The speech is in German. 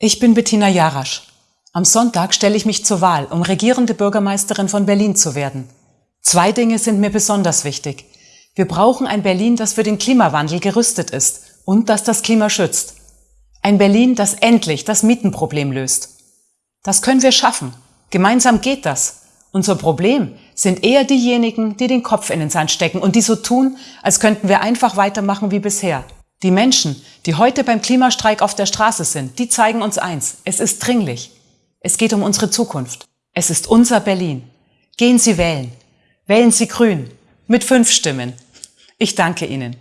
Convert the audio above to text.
Ich bin Bettina Jarasch. Am Sonntag stelle ich mich zur Wahl, um regierende Bürgermeisterin von Berlin zu werden. Zwei Dinge sind mir besonders wichtig. Wir brauchen ein Berlin, das für den Klimawandel gerüstet ist und das das Klima schützt. Ein Berlin, das endlich das Mietenproblem löst. Das können wir schaffen. Gemeinsam geht das. Unser Problem sind eher diejenigen, die den Kopf in den Sand stecken und die so tun, als könnten wir einfach weitermachen wie bisher. Die Menschen, die heute beim Klimastreik auf der Straße sind, die zeigen uns eins. Es ist dringlich. Es geht um unsere Zukunft. Es ist unser Berlin. Gehen Sie wählen. Wählen Sie grün. Mit fünf Stimmen. Ich danke Ihnen.